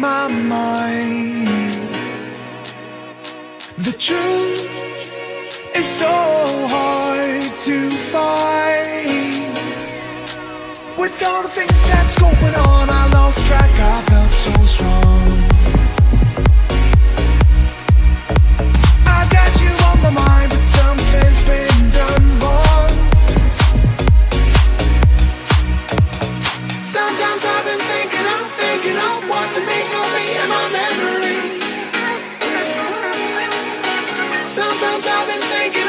My mind. The truth is so hard to find. With all the things that's going on I lost track, I felt so strong Sometimes I've been thinking